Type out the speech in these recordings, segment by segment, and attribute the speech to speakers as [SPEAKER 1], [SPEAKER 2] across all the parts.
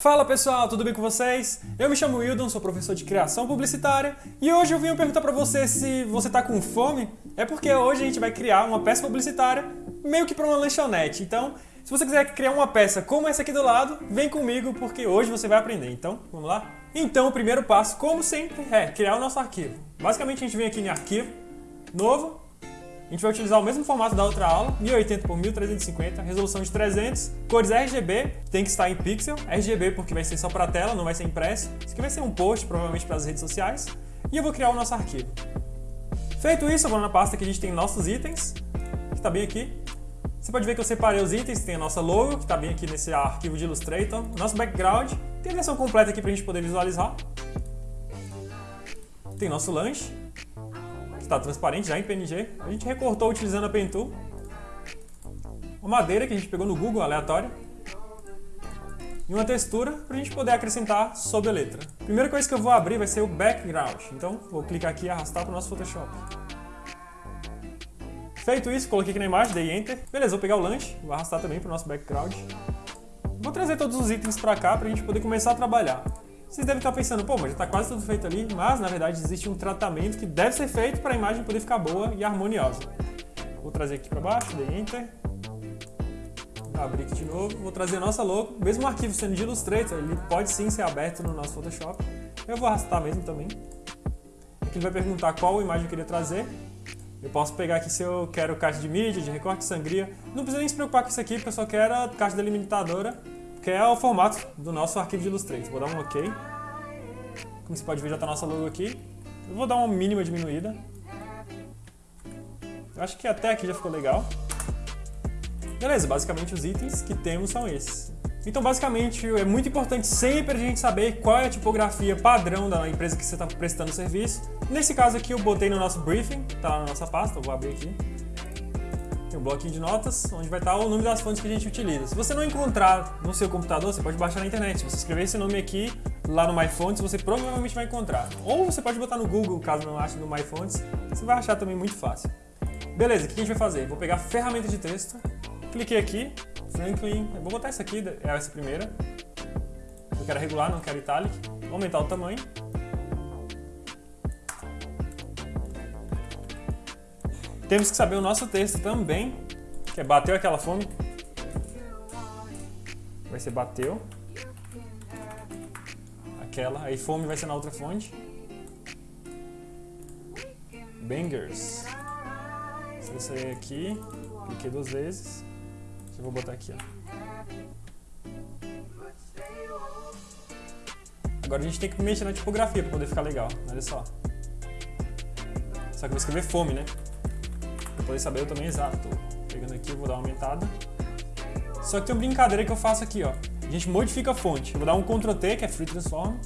[SPEAKER 1] Fala pessoal, tudo bem com vocês? Eu me chamo Wildon, sou professor de criação publicitária e hoje eu vim perguntar pra você se você tá com fome. É porque hoje a gente vai criar uma peça publicitária meio que pra uma lanchonete. Então, se você quiser criar uma peça como essa aqui do lado, vem comigo porque hoje você vai aprender. Então, vamos lá? Então, o primeiro passo, como sempre, é criar o nosso arquivo. Basicamente, a gente vem aqui em arquivo, novo, a gente vai utilizar o mesmo formato da outra aula, 1080 por 1350, resolução de 300, cores RGB, tem que estar em pixel, RGB porque vai ser só para tela, não vai ser impresso. Isso aqui vai ser um post, provavelmente para as redes sociais, e eu vou criar o nosso arquivo. Feito isso, eu vou na pasta que a gente tem nossos itens, que está bem aqui. Você pode ver que eu separei os itens, tem a nossa logo, que está bem aqui nesse arquivo de Illustrator, nosso background, tem a versão completa aqui para a gente poder visualizar. Tem nosso lanche, está transparente já em PNG. A gente recortou utilizando a Pen Tool. Uma madeira que a gente pegou no Google, aleatória. E uma textura para a gente poder acrescentar sobre a letra. A primeira coisa que eu vou abrir vai ser o background. Então, vou clicar aqui e arrastar para o nosso Photoshop. Feito isso, coloquei aqui na imagem, dei Enter. Beleza, vou pegar o lanche, vou arrastar também para o nosso background. Vou trazer todos os itens para cá para a gente poder começar a trabalhar. Vocês devem estar pensando, pô, mas já está quase tudo feito ali, mas na verdade existe um tratamento que deve ser feito para a imagem poder ficar boa e harmoniosa. Vou trazer aqui para baixo, dei Enter, abrir aqui de novo, vou trazer a nossa logo, mesmo o arquivo sendo de Illustrator, ele pode sim ser aberto no nosso Photoshop, eu vou arrastar mesmo também. Aqui ele vai perguntar qual imagem eu queria trazer, eu posso pegar aqui se eu quero caixa de mídia, de recorte, sangria, não precisa nem se preocupar com isso aqui, porque eu só quero a caixa delimitadora que é o formato do nosso arquivo de Illustrator. Vou dar um OK. Como você pode ver, já está nossa logo aqui. Eu vou dar uma mínima diminuída. Eu acho que até aqui já ficou legal. Beleza, basicamente os itens que temos são esses. Então, basicamente, é muito importante sempre a gente saber qual é a tipografia padrão da empresa que você está prestando serviço. Nesse caso aqui, eu botei no nosso briefing, está na nossa pasta, eu vou abrir aqui um bloquinho de notas, onde vai estar o nome das fontes que a gente utiliza. Se você não encontrar no seu computador, você pode baixar na internet. Se você escrever esse nome aqui, lá no MyFonts, você provavelmente vai encontrar. Ou você pode botar no Google, caso não ache no MyFonts, você vai achar também muito fácil. Beleza, o que a gente vai fazer? Vou pegar a ferramenta de texto, cliquei aqui, Franklin, vou botar essa aqui, é essa primeira. Eu quero regular, não quero italic. Vou aumentar o tamanho. Temos que saber o nosso texto também, que é bateu aquela fome. Vai ser bateu. Aquela, aí fome vai ser na outra fonte. Bangers. Se eu sair aqui, cliquei duas vezes. Eu vou botar aqui, ó. Agora a gente tem que mexer na tipografia para poder ficar legal, olha só. Só que eu vou escrever fome, né? Poder saber eu também exato. Pegando aqui, vou dar uma aumentada. Só que tem uma brincadeira que eu faço aqui, ó. A gente modifica a fonte. Eu vou dar um Ctrl T, que é Free Transform.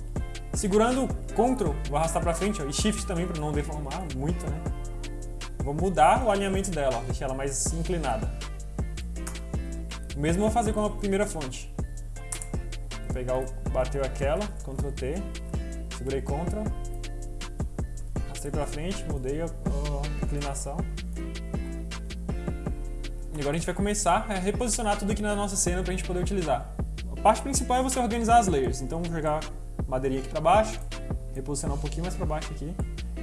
[SPEAKER 1] Segurando Ctrl, vou arrastar pra frente, ó, e Shift também para não deformar muito, né? vou mudar o alinhamento dela, ó, deixar ela mais inclinada. O mesmo vou fazer com a primeira fonte. Vou pegar o bateu aquela, Ctrl T, segurei Ctrl, arrastei pra frente, mudei a, a inclinação. E agora a gente vai começar a reposicionar tudo aqui na nossa cena para a gente poder utilizar. A parte principal é você organizar as layers. Então vou jogar madeirinha aqui para baixo, reposicionar um pouquinho mais para baixo aqui.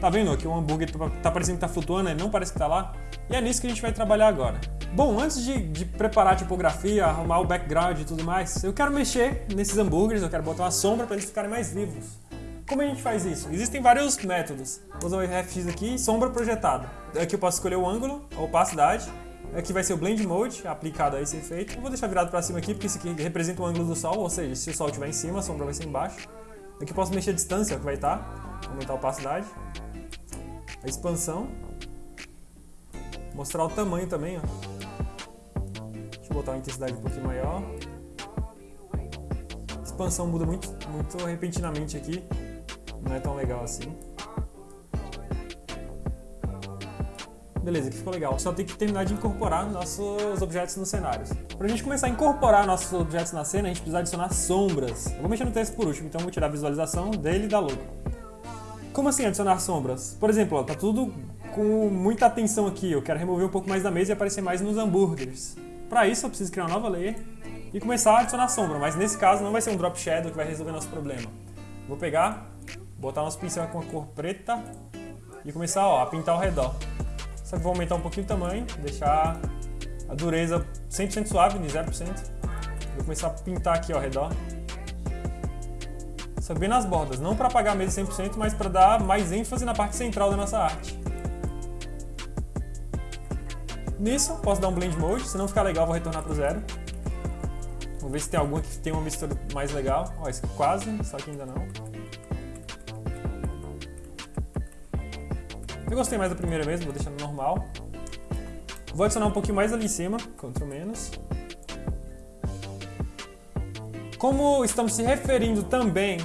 [SPEAKER 1] Tá vendo aqui o hambúrguer tá, tá parecendo que tá flutuando, ele não parece que tá lá. E é nisso que a gente vai trabalhar agora. Bom, antes de, de, preparar a tipografia, arrumar o background e tudo mais, eu quero mexer nesses hambúrgueres, eu quero botar uma sombra para eles ficarem mais vivos. Como a gente faz isso? Existem vários métodos. Vou usar o RFX aqui, sombra projetada. Aqui eu posso escolher o ângulo, a opacidade, Aqui vai ser o Blend Mode aplicado a esse efeito. Eu vou deixar virado para cima aqui, porque isso aqui representa o ângulo do sol, ou seja, se o sol estiver em cima, a sombra vai ser embaixo. Aqui posso mexer a distância, que vai estar, aumentar a opacidade, a expansão, mostrar o tamanho também, ó. Deixa eu botar uma intensidade um pouquinho maior. A expansão muda muito, muito repentinamente aqui, não é tão legal assim. Beleza, aqui ficou legal. Só tem que terminar de incorporar nossos objetos nos cenários. Para a gente começar a incorporar nossos objetos na cena, a gente precisa adicionar sombras. Eu vou mexer no texto por último, então vou tirar a visualização dele e da logo. Como assim adicionar sombras? Por exemplo, ó, tá tudo com muita atenção aqui. Eu quero remover um pouco mais da mesa e aparecer mais nos hambúrgueres. Para isso, eu preciso criar uma nova layer. e começar a adicionar sombra, mas nesse caso não vai ser um drop shadow que vai resolver nosso problema. Vou pegar, botar nosso pincel com a cor preta e começar ó, a pintar ao redor. Que vou aumentar um pouquinho o tamanho, deixar a dureza 100% suave, de 0%. Vou começar a pintar aqui ao redor. Só bem nas bordas, não para apagar mesa 100%, mas para dar mais ênfase na parte central da nossa arte. Nisso, posso dar um Blend Mode, se não ficar legal vou retornar para o zero. Vou ver se tem alguma que tem uma mistura mais legal. Ó, esse quase, só que ainda não. Eu gostei mais da primeira mesmo, vou deixar no normal. Vou adicionar um pouquinho mais ali em cima, Ctrl menos. Como estamos se referindo também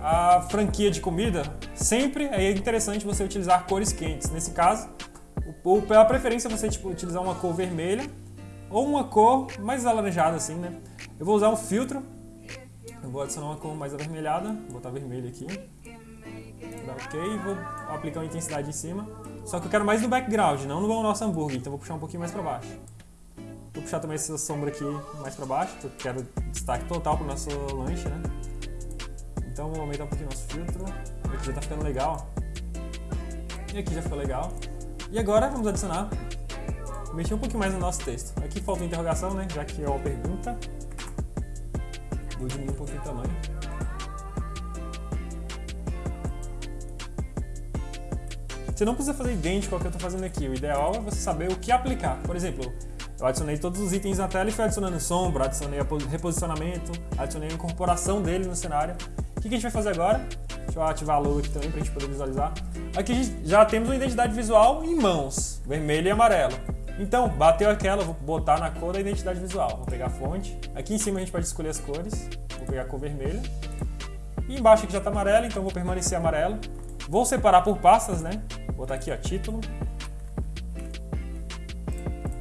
[SPEAKER 1] à franquia de comida, sempre é interessante você utilizar cores quentes. Nesse caso, ou pela preferência você tipo, utilizar uma cor vermelha ou uma cor mais alaranjada assim, né? Eu vou usar um filtro, eu vou adicionar uma cor mais avermelhada, vou botar vermelho aqui, dar ok vou aplicar uma intensidade em cima. Só que eu quero mais no background, não no nosso hambúrguer, então vou puxar um pouquinho mais para baixo. Vou puxar também essa sombra aqui mais para baixo, porque eu quero destaque total para o nosso lanche, né? Então vou aumentar um pouquinho o nosso filtro, aqui já tá ficando legal. E aqui já ficou legal. E agora vamos adicionar, mexer um pouquinho mais no nosso texto. Aqui falta interrogação, né? Já que é uma pergunta. Vou diminuir um pouquinho o tamanho. Você não precisa fazer idêntico ao que eu estou fazendo aqui. O ideal é você saber o que aplicar. Por exemplo, eu adicionei todos os itens na tela e fui adicionando sombra, adicionei reposicionamento, adicionei a incorporação dele no cenário. O que a gente vai fazer agora? Deixa eu ativar a aqui também para a gente poder visualizar. Aqui já temos uma identidade visual em mãos, vermelho e amarelo. Então, bateu aquela, vou botar na cor da identidade visual. Vou pegar a fonte. Aqui em cima a gente pode escolher as cores. Vou pegar a cor vermelha. E embaixo aqui já está amarelo, então vou permanecer amarelo. Vou separar por pastas, né? Vou botar aqui, ó, título.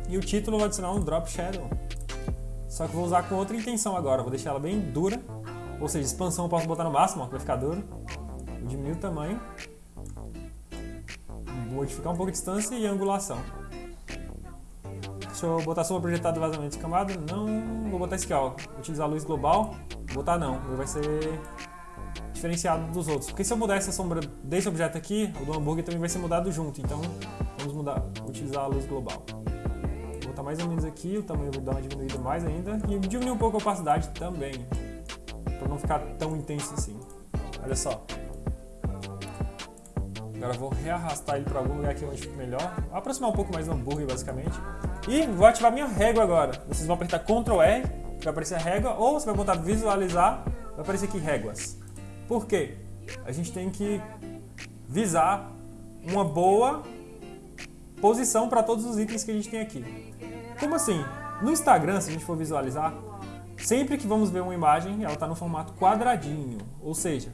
[SPEAKER 1] E o título vou adicionar um Drop Shadow. Só que vou usar com outra intenção agora. Vou deixar ela bem dura. Ou seja, expansão eu posso botar no máximo, ó, que vai ficar duro diminuir o tamanho, modificar um pouco a distância e a angulação. Deixa eu botar sombra projetada do vazamento de camada, não, vou botar esse aqui, ó, utilizar a luz global, vou botar não, vai ser diferenciado dos outros, porque se eu mudar essa sombra desse objeto aqui, o do hambúrguer também vai ser mudado junto, então vamos mudar, utilizar a luz global. Vou botar mais ou menos aqui, o tamanho vou dar uma diminuída mais ainda, e diminuir um pouco a opacidade também, para não ficar tão intenso assim. Olha só, Agora vou rearrastar ele para algum lugar que onde fique melhor. Aproximar um pouco mais do hambúrguer, basicamente. E vou ativar minha régua agora. Vocês vão apertar Ctrl R, vai aparecer a régua, ou você vai botar visualizar, vai aparecer aqui réguas. Por quê? A gente tem que visar uma boa posição para todos os itens que a gente tem aqui. Como assim? No Instagram, se a gente for visualizar, sempre que vamos ver uma imagem, ela está no formato quadradinho, ou seja,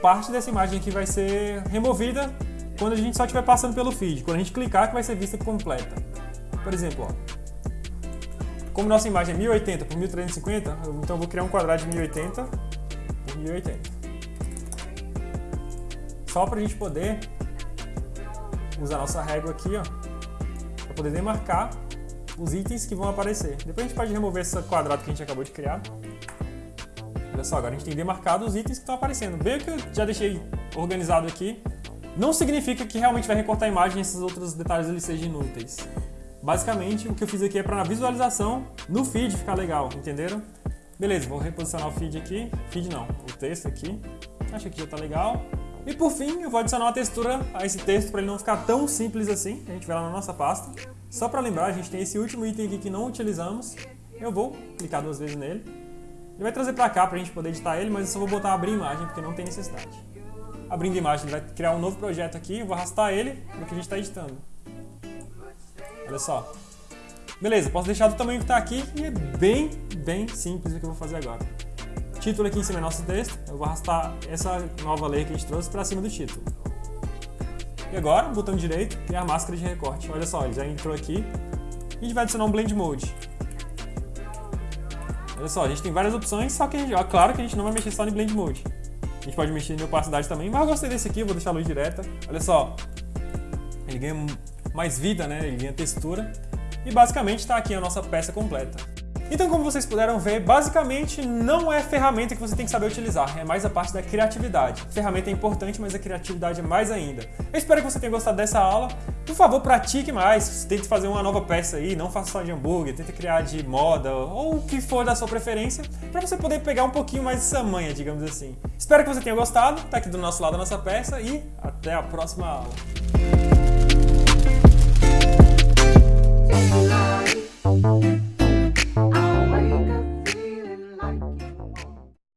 [SPEAKER 1] parte dessa imagem aqui vai ser removida quando a gente só estiver passando pelo feed. Quando a gente clicar que vai ser vista completa. Por exemplo, ó, como nossa imagem é 1080 por 1350, então eu vou criar um quadrado de 1080 por 1080. Só para a gente poder usar nossa régua aqui, ó, para poder demarcar os itens que vão aparecer. Depois a gente pode remover esse quadrado que a gente acabou de criar. Olha só, agora a gente tem demarcado os itens que estão aparecendo. Veio que eu já deixei organizado aqui. Não significa que realmente vai recortar a imagem e esses outros detalhes eles sejam inúteis. Basicamente, o que eu fiz aqui é para na visualização, no feed ficar legal, entenderam? Beleza, vou reposicionar o feed aqui. Feed não, o texto aqui. Acho que já está legal. E por fim, eu vou adicionar uma textura a esse texto para ele não ficar tão simples assim. A gente vai lá na nossa pasta. Só para lembrar, a gente tem esse último item aqui que não utilizamos. Eu vou clicar duas vezes nele. Ele vai trazer para cá para a gente poder editar ele, mas eu só vou botar abrir imagem porque não tem necessidade. Abrindo imagem, ele vai criar um novo projeto aqui, eu vou arrastar ele para que a gente está editando. Olha só. Beleza, posso deixar do tamanho que está aqui e é bem, bem simples o que eu vou fazer agora. Título aqui em cima é nosso texto, eu vou arrastar essa nova lei que a gente trouxe para cima do título. E agora, botão direito, criar máscara de recorte. Olha só, ele já entrou aqui. E a gente vai adicionar um Blend Mode. Olha só, a gente tem várias opções, só que ó, claro que a gente não vai mexer só no Blend Mode. A gente pode mexer em opacidade também, mas eu gostei desse aqui, vou deixar a luz direta. Olha só, ele ganha mais vida, né? Ele ganha textura. E basicamente está aqui a nossa peça completa. Então, como vocês puderam ver, basicamente não é ferramenta que você tem que saber utilizar, é mais a parte da criatividade. A ferramenta é importante, mas a criatividade é mais ainda. Eu espero que você tenha gostado dessa aula. Por favor, pratique mais, tente fazer uma nova peça aí, não faça só de hambúrguer, tente criar de moda ou o que for da sua preferência, para você poder pegar um pouquinho mais essa manha, digamos assim. Espero que você tenha gostado, tá aqui do nosso lado a nossa peça e até a próxima aula. Alive.